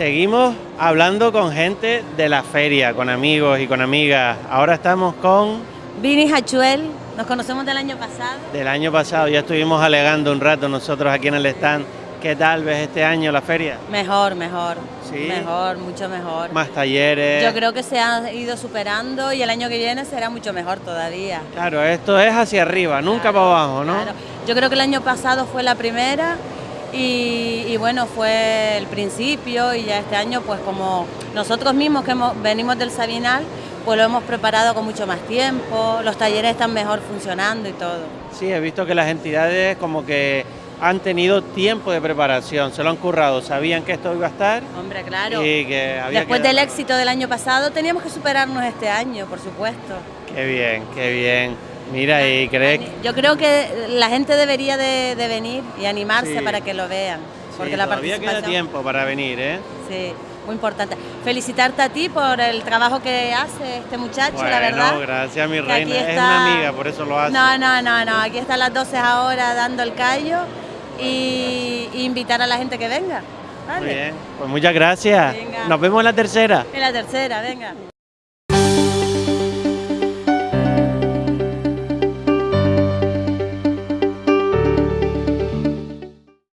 seguimos hablando con gente de la feria, con amigos y con amigas. Ahora estamos con... Vini Hachuel, nos conocemos del año pasado. Del año pasado, ya estuvimos alegando un rato nosotros aquí en el stand. ¿Qué tal ves este año la feria? Mejor, mejor. ¿Sí? Mejor, mucho mejor. Más talleres. Yo creo que se ha ido superando y el año que viene será mucho mejor todavía. Claro, esto es hacia arriba, nunca Claro, para abajo, ¿no? claro. Yo creo que el año pasado fue la primera y, y bueno, fue el principio y ya este año pues como nosotros mismos que hemos- venimos del Sabinal, pues lo hemos preparado con mucho más tiempo, los talleres están mejor funcionando y todo. Sí, he visto que las entidades como que han tenido tiempo de preparación, se lo han currado, sabían que esto iba a estar Hombre, claro. y que había Después que del éxito del año pasado teníamos que superarnos este año, por supuesto. Qué bien, qué bien. Mira, y crees Yo creo que la gente debería de, de venir y animarse Sí. para que lo vean. Porque Sí, la todavía queda tiempo para venir, ¿eh? Sí, muy importante. Felicitarte a ti por el trabajo que hace este muchacho, Bueno, la verdad. gracias mi reina. aquí Es está- una amiga, por eso lo hace. No, no, no, no. Aquí está a las 12 ahora dando el callo y, y invitar a la gente que venga. ¿vale? Muy bien, pues muchas gracias. Venga. Nos vemos en la tercera. En la tercera, venga.